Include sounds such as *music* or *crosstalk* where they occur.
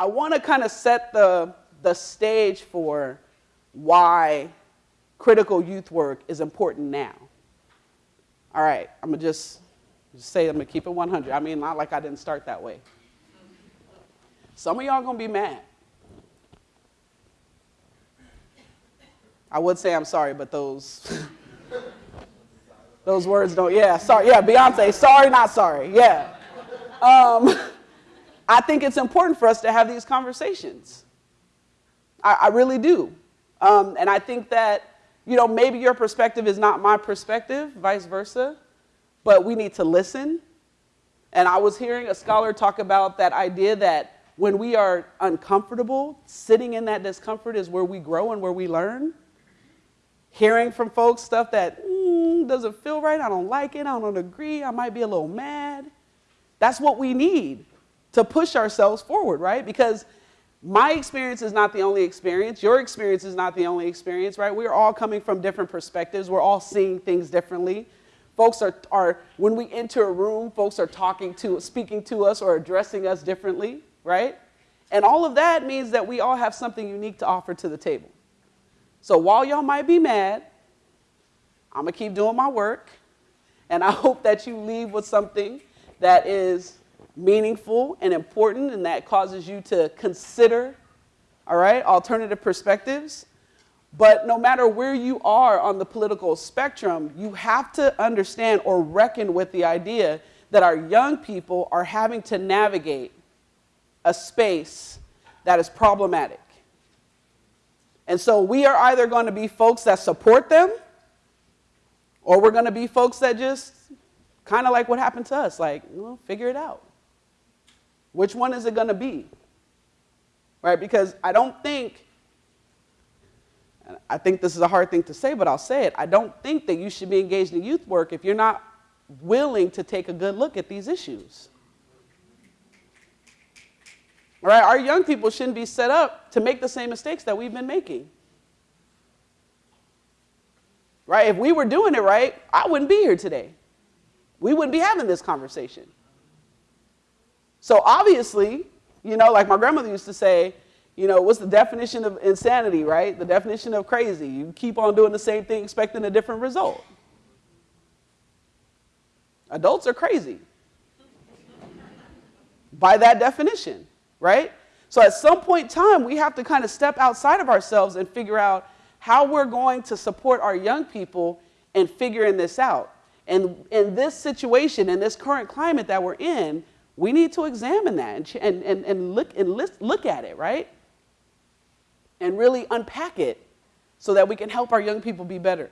I want to kind of set the, the stage for why critical youth work is important now. All right, I'm going to just, say I'm going to keep it 100. I mean, not like I didn't start that way. Some of y'all going to be mad. I would say I'm sorry, but those *laughs* those words don't. Yeah, sorry. Yeah, Beyonce. Sorry, not sorry. Yeah. Um, *laughs* I think it's important for us to have these conversations. I, I really do. Um, and I think that, you know, maybe your perspective is not my perspective, vice versa, but we need to listen. And I was hearing a scholar talk about that idea that when we are uncomfortable, sitting in that discomfort is where we grow and where we learn hearing from folks stuff that mm, doesn't feel right, I don't like it, I don't agree, I might be a little mad. That's what we need to push ourselves forward, right? Because my experience is not the only experience. Your experience is not the only experience, right? We're all coming from different perspectives. We're all seeing things differently. Folks are, are when we enter a room, folks are talking to, speaking to us or addressing us differently, right? And all of that means that we all have something unique to offer to the table. So while y'all might be mad, I'm to keep doing my work. And I *laughs* hope that you leave with something that is meaningful and important and that causes you to consider, all right, alternative perspectives. But no matter where you are on the political spectrum, you have to understand or reckon with the idea that our young people are having to navigate a space that is problematic. And so we are either going to be folks that support them or we're going to be folks that just kind of like what happened to us, like, well, figure it out. Which one is it going to be? Right? Because I don't think, I think this is a hard thing to say, but I'll say it. I don't think that you should be engaged in youth work if you're not willing to take a good look at these issues. Right, our young people shouldn't be set up to make the same mistakes that we've been making. Right? If we were doing it right, I wouldn't be here today. We wouldn't be having this conversation. So obviously, you know, like my grandmother used to say, you know, what's the definition of insanity, right? The definition of crazy. You keep on doing the same thing expecting a different result. Adults are crazy by that definition right? So at some point in time, we have to kind of step outside of ourselves and figure out how we're going to support our young people in figuring this out. And in this situation, in this current climate that we're in, we need to examine that and, and, and, look, and list, look at it, right? And really unpack it so that we can help our young people be better.